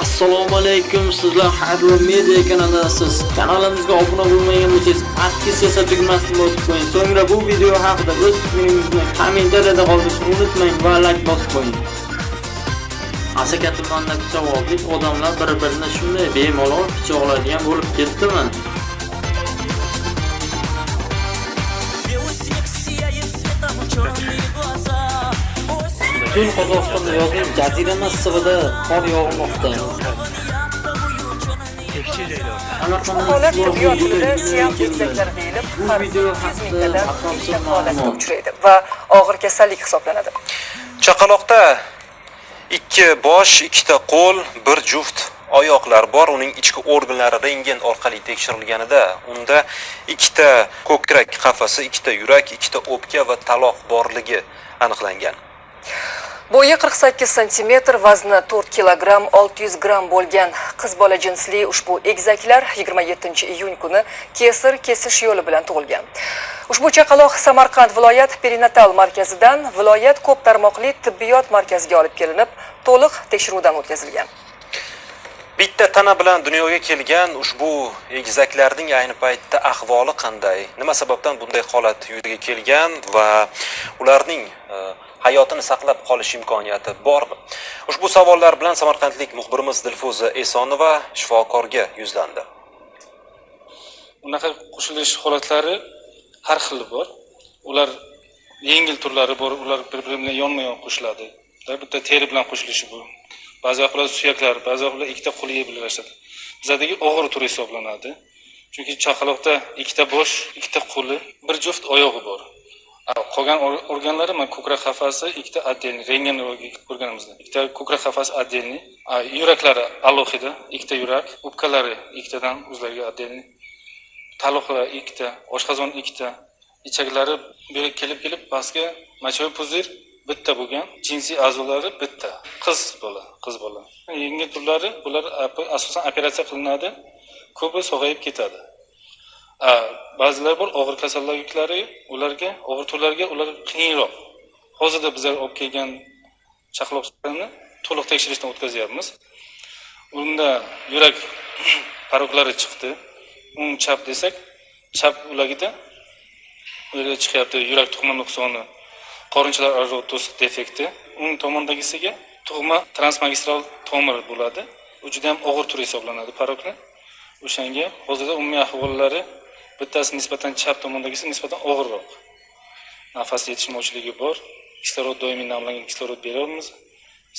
Assalomu alaykum. Sizlar Hadro Media kanalidasiz. Kanalimizga obuna bo'lmagan bo'lsangiz, podpis esa tugmasini bosib qo'ying. So'ngra bu video haqida o'z fikringizni kommentariyada qoldirishni unutmang va like bosib qo'ying. Asaka tumanida pichoqlik odamlar bir-birini shunday bemalol pichoqlaydigan bo'lib ketdimi? Butun Qozog'istonda yozning jazirama issig'ida qor yog'moqda. Holat tibbiyot tilida siyam deyilib, Bu har video 100 haqida mingtadan ikkita holatga uchraydi va og'ir kasallik hisoblanadi. Chaqaloqda ikki bosh, ikkita qo'l, bir juft oyoqlar bor. Uning ichki organlari rentgen orqali tekshirilganida unda ikkita ko'krak qafasi, ikkita yurak, ikkita o'pka va taloq borligi aniqlangan. Bo'yi 48 sm, vazni 4 kilogramm 600 gramm bo'lgan qiz bola jinsli ushbu egizaklar 27-iyun kuni kesir kesish yo'li bilan tug'ilgan. Ushbu chaqaloq Samarqand viloyat perinatal markazidan viloyat ko'p tarmoqli tibbiyot markaziga olib kelinib, to'liq tekshiruvdan o'tkazilgan. Bitta tana bilan dunyoga kelgan ushbu egizaklarning ayni paytda ahvoli qanday? Nima sababdan bunday holat yuzaga kelgan va ularning e, hayotini saqlab qolish imkoniyati bormi? Ushbu savollar bilan samarqandlik muxbirimiz Dilfuza Esonova shifokorga yuzlandi. unaqa qo'shilish holatlari har xil bor. Ular yengil turlari bor ular bir biri bilan yonma yon qo'shiladi bitta teri bilan qo'shilishi bu. Ba'zi vaqtlar suyaklar ba'zi vaqtlar ikkita qo'li birlashadi bizadagi og'ir turi hisoblanadi. Chunki chaqaloqda ikkita bosh ikkita qo'li bir juft oyog'i bor. Qolgan organlari mana ko'krak qafasi ikkita отдельный rentgen ko'rganimizda ikkita ko'krak qafasi отдельный yuraklari alohida ikkita yurak o'pkalari ikkitadan o'zlariga отдельный taloqlar ikkita oshqozon ikkita ichaklari bu kelib kelib pastga мочевой пузырь bitta bo'lgan jinsiy a'zolari bitta qiz bola qiz bola. Yengil turlari bular asosan operatsiya qilinadi ko'pi sog'ayib ketadi. Ba'zilar bor og'ir kasalliklari ularga og'ir turlarga ular qiyinroq. Hozirda bizlar olib kelgan chaqaloqlarni to'liq tekshirishdan o'tkazyapmiz. Unda yurak paroklari chiqdi. O'ng chap desak chap ulagida ularga chiqyapti. Yurak tug'ma nuqsoni qorinchalar aro to'siq defekti. O'ng tomondagisiga tug'ma transmagistral tomir bo'ladi. U juda ham og'ir tur hisoblanadi parokni. O'shanga hozirda umumiy ahvollari bittasi nisbatan chap tomondagisi nisbatan og'irroq nafas yetishmovchiligi bor kislorod doimiy namlangan kislorod beryapmiz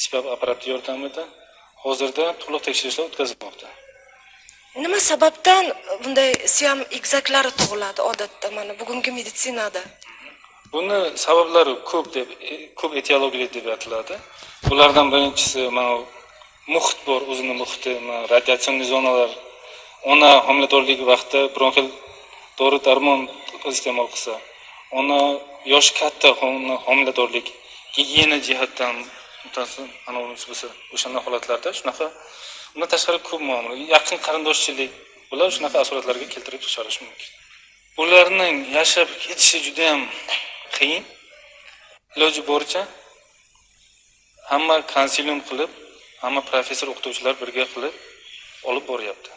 spap apparati yordamida hozirda to'liq tekshirishlar o'tkazilmoqda Nima sababdan bunday siyam egzaklari tug'iladi odatda mana bugungi meditsinada? Buni sabablari ko'p deb ko'p etiologiyali deb aytiladi. Bulardan birinchisi mana muhit bor, o'zini muhiti, radiatsion zonalar. Ona homiladorlik vaqti bronxil dori darmon iste'mol qilsa, ona yosh katta hom- homiladorlik gigiyena jihatdan mutasaddi bo'lsa, o'shanday holatlarda shunaqa undan tashqari ko'p muomala, yaqin qarindoshchilik bular shunaqa asoratlarga keltirib chiqarishi mumkin. Ularning yashab ketishi juda ham qiyin. Iloji boricha hamma konsilium qilib, hamma professor o'qituvchilar birga qilib olib boryapti.